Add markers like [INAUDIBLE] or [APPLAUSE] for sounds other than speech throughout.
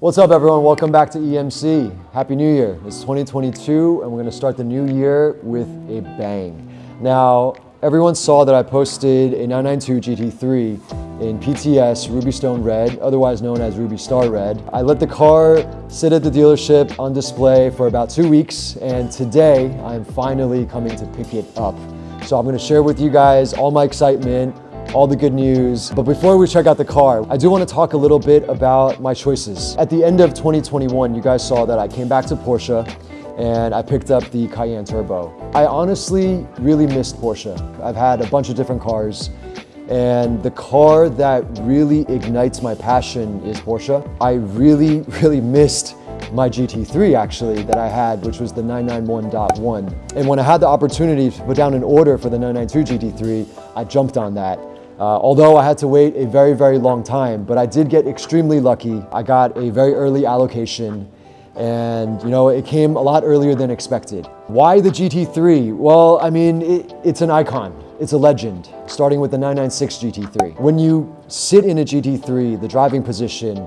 What's up everyone? Welcome back to EMC. Happy New Year. It's 2022 and we're gonna start the new year with a bang. Now, everyone saw that I posted a 992 GT3 in PTS Ruby Stone Red, otherwise known as Ruby Star Red. I let the car sit at the dealership on display for about two weeks and today I'm finally coming to pick it up. So I'm gonna share with you guys all my excitement, all the good news. But before we check out the car, I do want to talk a little bit about my choices. At the end of 2021, you guys saw that I came back to Porsche and I picked up the Cayenne Turbo. I honestly really missed Porsche. I've had a bunch of different cars and the car that really ignites my passion is Porsche. I really, [LAUGHS] really missed my GT3 actually that I had, which was the 991.1. And when I had the opportunity to put down an order for the 992 GT3, I jumped on that. Uh, although I had to wait a very, very long time, but I did get extremely lucky. I got a very early allocation and you know, it came a lot earlier than expected. Why the GT3? Well, I mean, it, it's an icon. It's a legend, starting with the 996 GT3. When you sit in a GT3, the driving position,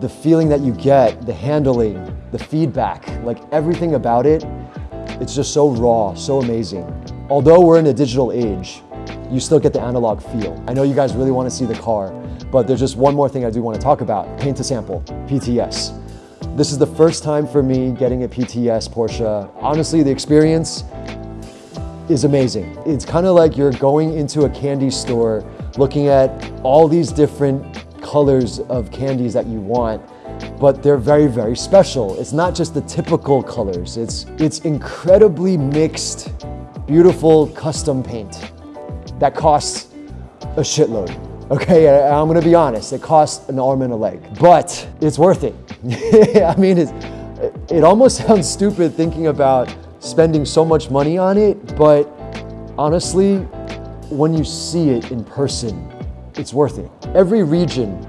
the feeling that you get, the handling, the feedback, like everything about it, it's just so raw, so amazing. Although we're in a digital age, you still get the analog feel. I know you guys really want to see the car, but there's just one more thing I do want to talk about, paint to sample, PTS. This is the first time for me getting a PTS Porsche. Honestly, the experience is amazing. It's kind of like you're going into a candy store looking at all these different colors of candies that you want but they're very, very special. It's not just the typical colors. It's, it's incredibly mixed, beautiful custom paint that costs a shitload. Okay, I'm gonna be honest, it costs an arm and a leg, but it's worth it. [LAUGHS] I mean, it almost [LAUGHS] sounds stupid thinking about spending so much money on it, but honestly, when you see it in person, it's worth it. Every region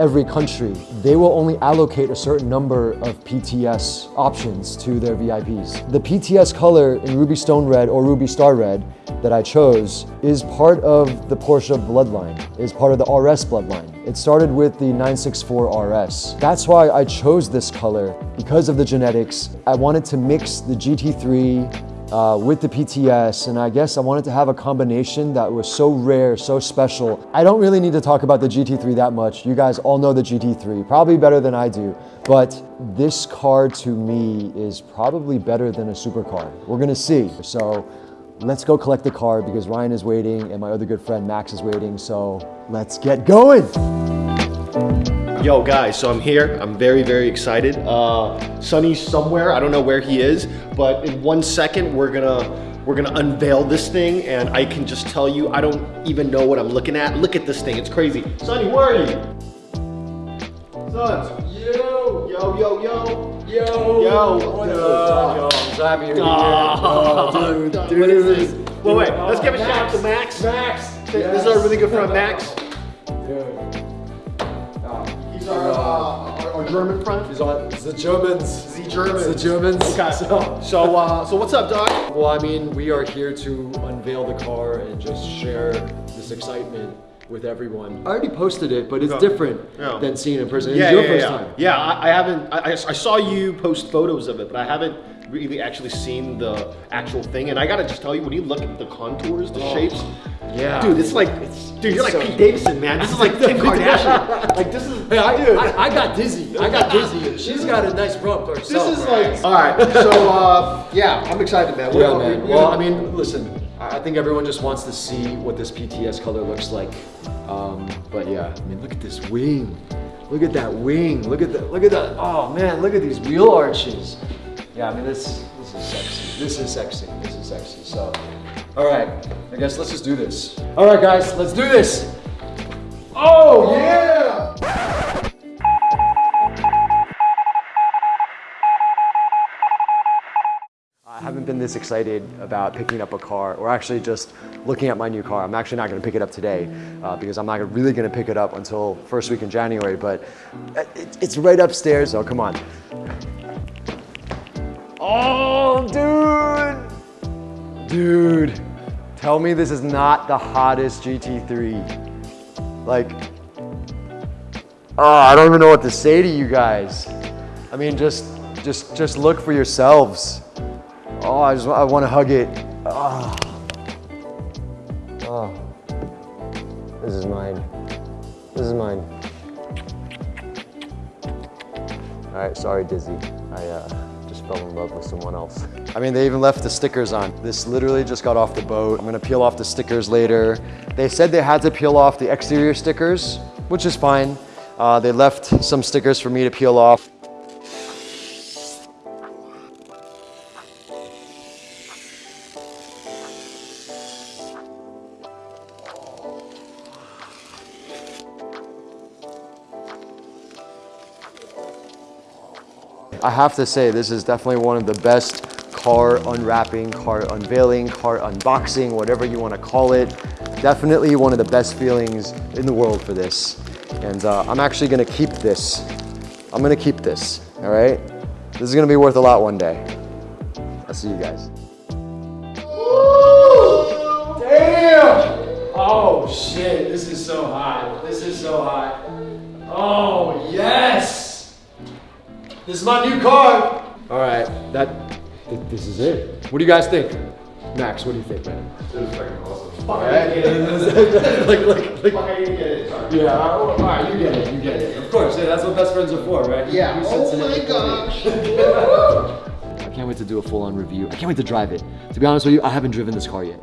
every country, they will only allocate a certain number of PTS options to their VIPs. The PTS color in Ruby Stone Red or Ruby Star Red that I chose is part of the Porsche bloodline, is part of the RS bloodline. It started with the 964 RS. That's why I chose this color, because of the genetics. I wanted to mix the GT3 uh, with the PTS, and I guess I wanted to have a combination that was so rare, so special. I don't really need to talk about the GT3 that much. You guys all know the GT3, probably better than I do, but this car to me is probably better than a supercar. We're gonna see. So let's go collect the car because Ryan is waiting and my other good friend Max is waiting, so let's get going. Yo guys, so I'm here. I'm very, very excited. Uh, Sonny's somewhere. I don't know where he is, but in one second we're gonna we're gonna unveil this thing and I can just tell you, I don't even know what I'm looking at. Look at this thing, it's crazy. Sonny, where are you? Son. Yo. Yo, yo, yo. Yo. Yo. What up? Yo, I'm so happy you're here. [LAUGHS] Oh, dude, dude. What is this? Wait, wait, let's give a shout out to Max. Max. This is our really good friend Max. Dude. Our, uh, our, our German friend. He's on, the Germans. The Germans. The Germans. Okay. So, So, uh, [LAUGHS] so what's up, Doc? well, I mean, we are here to unveil the car and just share this excitement with everyone. I already posted it, but it's Yeah. different Yeah. than seeing it in person. Yeah, your yeah, first yeah. time. Yeah, I, I haven't. I, I I saw you post photos of it, but I haven't really actually seen the actual thing. And I gotta just tell you, when you look at the contours, the shapes, Yeah. dude, it's like, dude, you're like so- Pete Davidson, man. This is like Kim [LAUGHS] Kardashian. like this is, Hey, I, dude. I, I got dizzy. I got [LAUGHS] dizzy. She's got a nice rump herself. this is right? like. All right, so uh, yeah, I'm excited, man. What- Yeah, what- man. what- Well, I mean, listen, I I think everyone just wants to see what this PTS color looks like. Um, but yeah, I mean, look at this wing. Look at that wing. Look at that. Look at that. Oh man, look at these wheel arches. Yeah, I mean, this this is sexy. This is sexy. This is sexy. So, all right, I guess let's just do this. All right, guys, let's do this. Oh yeah! This excited about picking up a car or actually just looking at my new car. I'm actually not going to pick it up today uh, because I'm not really going to pick it up until first week in January, but it, it's right upstairs, so come on. Oh, dude! Dude, tell me this is not the hottest GT3. Like, Oh, I don't even know what to say to you guys. I mean, just, just, just look for yourselves. Oh, I just, I want to hug it. Oh. oh. This is mine. This is mine. All right, sorry, Dizzy. I uh, just fell in love with someone else. I mean, they even left the stickers on. This literally just got off the boat. I'm gonna peel off the stickers later. They said they had to peel off the exterior stickers, which is fine. Uh, they left some stickers for me to peel off. I have to say, this is definitely one of the best car unwrapping, car unveiling, car unboxing, whatever you want to call it. Definitely one of the best feelings in the world for this. And uh, I'm actually going to keep this. I'm going to keep this, all right? This is going to be worth a lot one day. I'll see you guys. Damn! Oh shit, this is so hot. This is so hot. Oh yes! This is my new car. All right, that, th- this is it. What do you guys think? Max, what do you think, man? This is fucking awesome. All right. [LAUGHS] like, like, like, Fuck, I didn't get it. Sorry. yeah, all right, you get it, you get it. Of course, yeah, that's what best friends are for, right? Yeah. You Oh my gosh. [LAUGHS] I can't wait to do a full-on review. I can't wait to drive it. To be honest with you, I haven't driven this car yet,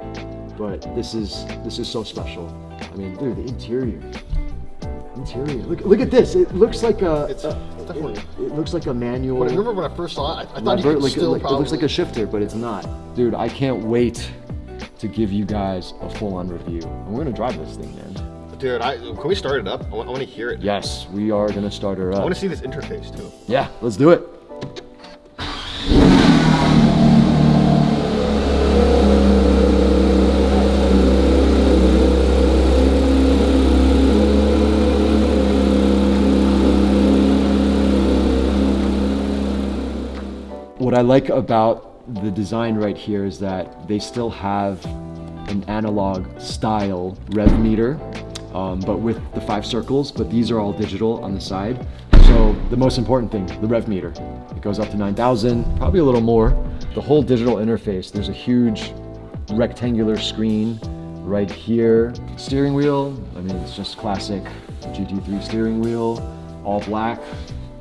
but this is this is so special. I mean, dude, the interior, interior. Look, look at this. It looks like a. It's a- definitely- It, it looks like a manual. When I remember when I first saw it, I, I thought you could like, still like- probably. it looks like a shifter, but it's not. Dude, I can't wait to give you guys a full-on review. And we're gonna drive this thing, man. Dude, I, can we start it up? I want, to hear it. Yes, we are gonna start her up. I want to see this interface too. Yeah, let's do it. I like about the design right here is that they still have an analog style rev meter, um, but with the five circles, but these are all digital on the side. So the most important thing, the rev meter. It goes up to 9,000, probably a little more. The whole digital interface, there's a huge rectangular screen right here. Steering wheel, I mean, it's just classic GT3 steering wheel, all black,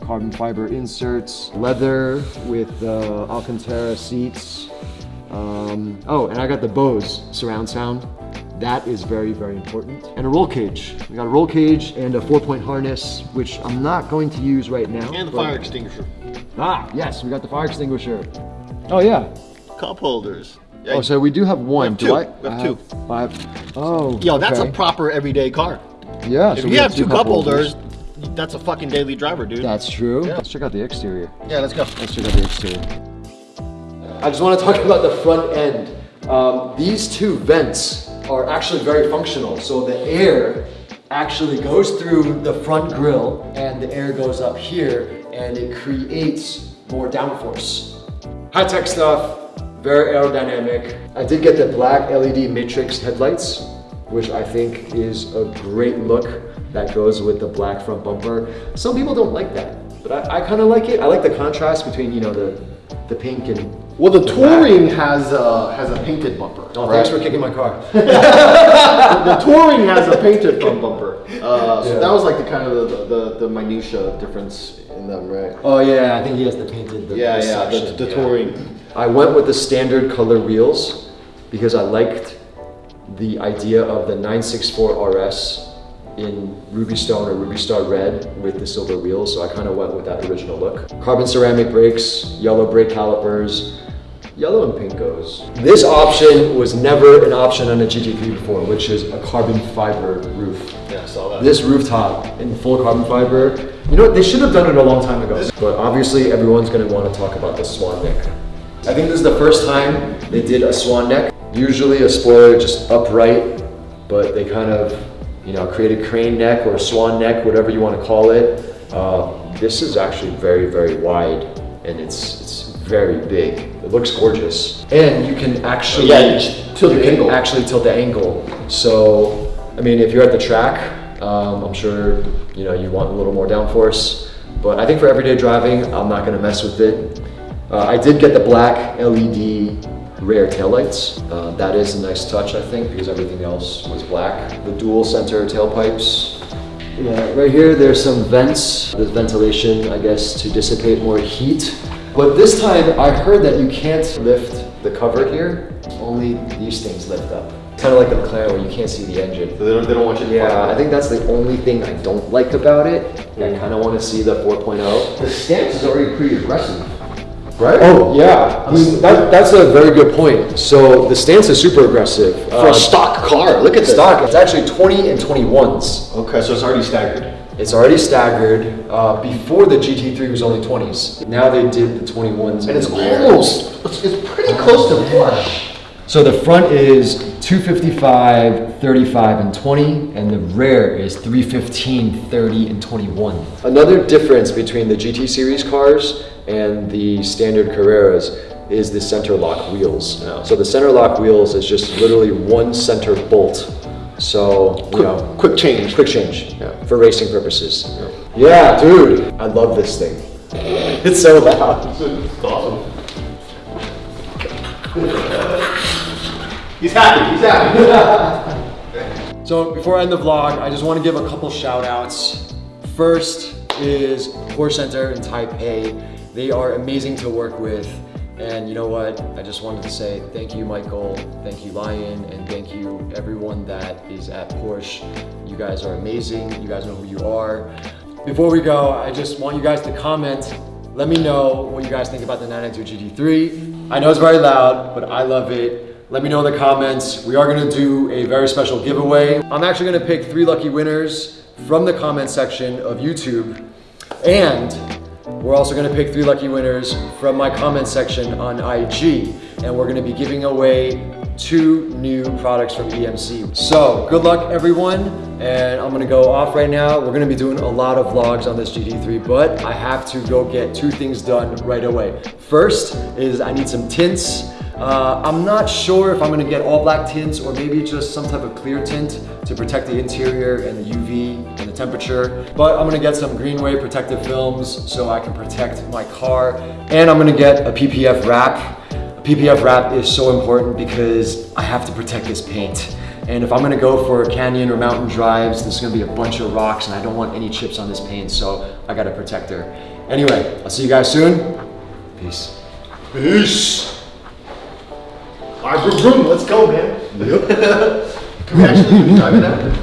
carbon fiber inserts, leather with uh, Alcantara seats. Um, oh, and I got the Bose surround sound. That is very, very important. And a roll cage. We got a roll cage and a four-point harness, which I'm not going to use right now. And the but- fire extinguisher. Ah, yes, we got the fire extinguisher. Oh yeah. Cup holders. Yeah, Oh, so we do have one. have do two. I? We have I two. Five. Oh. Yo, that's okay. a proper everyday car. Yeah. If so you we have two cup holders, that's a fucking daily driver, dude. That's true. Yeah. Let's check out the exterior. Yeah, let's go. Let's check out the exterior. I just want to talk [LAUGHS] about the front end. Um, these two vents are actually very functional. So the air actually goes through the front grille and the air goes up here and it creates more downforce. High tech stuff, very aerodynamic. I did get the black LED matrix headlights, which I think is a great look that goes with the black front bumper. Some people don't like that, but I, I kind of like it. I like the contrast between, you know, the, the pink and Well, the touring has a has a painted bumper. Oh, right? thanks for kicking my car. [LAUGHS] the touring has a painted front bumper. Uh, so Yeah. that was like the kind of the, the, the minutia difference in them, right? oh yeah, I think he has the painted. The, Yeah, the yeah, the, the yeah. touring. I went with the standard color wheels because I liked the idea of the 964 RS in Ruby Stone or Ruby Star Red with the silver wheels, so I kind of went with that original look. Carbon ceramic brakes, yellow brake calipers, yellow and pink goes. This option was never an option on a GT3 before, which is a carbon fiber roof. Yeah, I saw that. This rooftop in full carbon fiber, you know what, they should have done it a long time ago. But obviously everyone's gonna wanna talk about the swan neck. I think this is the first time they did a swan neck. Usually a spoiler just upright, but they kind of, you know, created crane neck or a swan neck, whatever you wanna call it. Uh, this is actually very, very wide and it's, it's very big. It looks gorgeous. And you can actually, Yeah, you tilt you the angle. actually tilt the angle. So, I mean, if you're at the track, Um, I'm sure you know you want a little more downforce, but I think for everyday driving, I'm not gonna mess with it. Uh, I did get the black LED rear taillights. Uh, that is a nice touch, I think, because everything else was black. The dual center tailpipes. Yeah, right here, there's some vents. There's ventilation, I guess, to dissipate more heat. But this time, I heard that you can't lift the cover here. Only these things lift up. Kind of like the McLaren where you can't see the engine. So they don't, they don't want you to Yeah, I think that's the only thing I don't like about it. I kind of want to see the 4.0. The stance is already pretty aggressive, right? Oh, yeah. I mean, that, that's a very good point. So the stance is super aggressive. For Uh, a stock car, look at this. stock, it's actually 20 and 21s. Okay, so it's already staggered. It's already staggered. Uh, before the GT3 was only 20s. Now they did the 21s. And it's in the rear. almost, it's, it's pretty close to flush. So the front is 255, 35, and 20, and the rear is 315, 30, and 21. Another difference between the GT series cars and the standard Carreras is the center lock wheels. Yeah. So the center lock wheels is just literally one center bolt. So, you Quick, know, quick change. quick change yeah, for racing purposes. Yeah, dude, I love this thing. [LAUGHS] It's so loud. It's awesome. He's happy, he's happy. [LAUGHS] So before I end the vlog, I just want to give a couple shout outs. First is Porsche Center in Taipei. They are amazing to work with. And you know what? I just wanted to say thank you, Michael. Thank you, Lion. And thank you, everyone that is at Porsche. You guys are amazing. You guys know who you are. Before we go, I just want you guys to comment. Let me know what you guys think about the 992 GT3. I know it's very loud, but I love it. Let me know in the comments. We are gonna do a very special giveaway. I'm actually gonna pick three lucky winners from the comment section of YouTube. And we're also gonna pick three lucky winners from my comment section on IG. And we're gonna be giving away two new products from EMC. So good luck everyone. And I'm gonna go off right now. We're gonna be doing a lot of vlogs on this GT3, but I have to go get two things done right away. First is I need some tints. Uh, I'm not sure if I'm gonna get all black tints or maybe just some type of clear tint to protect the interior and the UV and the temperature. But I'm gonna get some Greenway protective films so I can protect my car. And I'm gonna get a PPF wrap. A PPF wrap is so important because I have to protect this paint. And if I'm gonna go for canyon or mountain drives, there's gonna be a bunch of rocks and I don't want any chips on this paint, so I got a protector. Anyway, I'll see you guys soon. Peace. Peace. Right, vroom, vroom, let's go, man. [LAUGHS] Can we actually be driving that?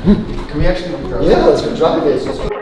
Can we actually be driving Yeah, let's go drive it.